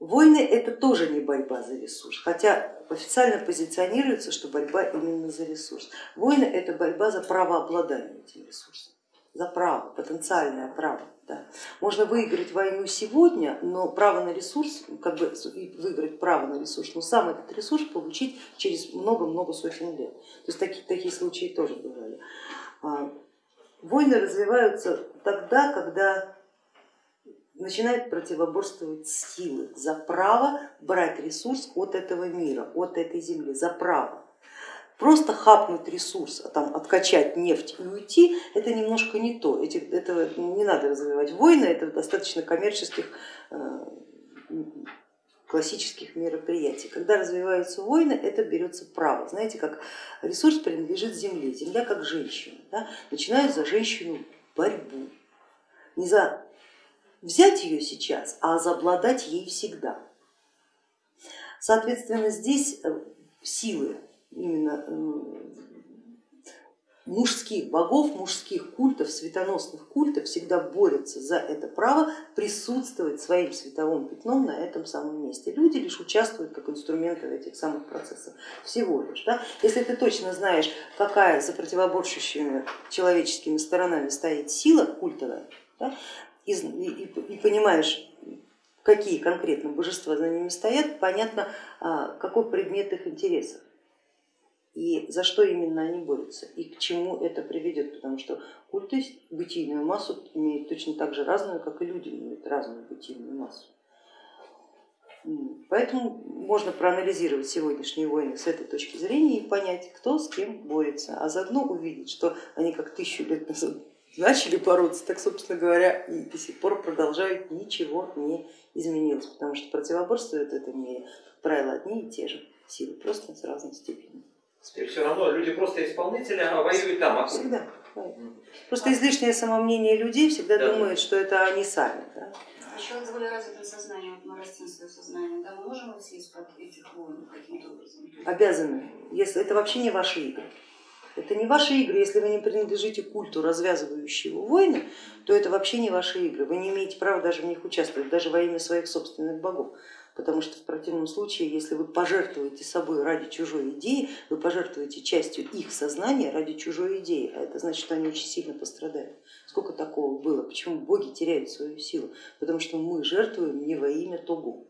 Войны это тоже не борьба за ресурс, хотя официально позиционируется, что борьба именно за ресурс. Войны это борьба за право обладания этим ресурсом, за право, потенциальное право. Да. Можно выиграть войну сегодня, но право на ресурс, как бы выиграть право на ресурс, но сам этот ресурс получить через много-много сотен лет. То есть такие, такие случаи тоже бывали. А, войны развиваются тогда, когда начинают противоборствовать силы за право брать ресурс от этого мира, от этой земли, за право. Просто хапнуть ресурс, а там, откачать нефть и уйти, это немножко не то, Эти, этого не надо развивать войны, это достаточно коммерческих э, классических мероприятий. Когда развиваются войны, это берется право. Знаете, как ресурс принадлежит земле, земля как женщина. Да? Начинают за женщину борьбу. Не за взять ее сейчас, а обладать ей всегда. Соответственно, здесь э, силы именно э, мужских богов, мужских культов, светоносных культов всегда борются за это право присутствовать своим световым пятном на этом самом месте. Люди лишь участвуют как инструменты в этих самых процессах, всего лишь. Да? Если ты точно знаешь, какая за противоборствующими человеческими сторонами стоит сила культовая, да, и, и, и понимаешь, какие конкретно божества за ними стоят, понятно, а, какой предмет их интересов и за что именно они борются и к чему это приведет, потому что культы бытийную массу имеют точно так же разную, как и люди имеют разную бытийную массу. Поэтому можно проанализировать сегодняшние войны с этой точки зрения и понять, кто с кем борется, а заодно увидеть, что они как тысячу лет назад начали бороться, так, собственно говоря, и до сих пор продолжают, ничего не изменилось, потому что противоборствуют в этом мире, как правило, одни и те же силы, просто с разной степенью. Все равно люди просто исполнители, а воюют там. А всегда. Просто излишнее самомнение людей всегда да. думают, что это они сами. Да? Еще вот более развитое сознание, вот мы растим свое сознание, да, мы можем выйти из-под этих войн каким-то образом? Обязаны, если это вообще не ваши игры. Это не ваши игры, если вы не принадлежите культу, развязывающего войны, то это вообще не ваши игры, вы не имеете права даже в них участвовать, даже во имя своих собственных богов. Потому что в противном случае, если вы пожертвуете собой ради чужой идеи, вы пожертвуете частью их сознания ради чужой идеи, а это значит, что они очень сильно пострадают. Сколько такого было? Почему боги теряют свою силу? Потому что мы жертвуем не во имя того.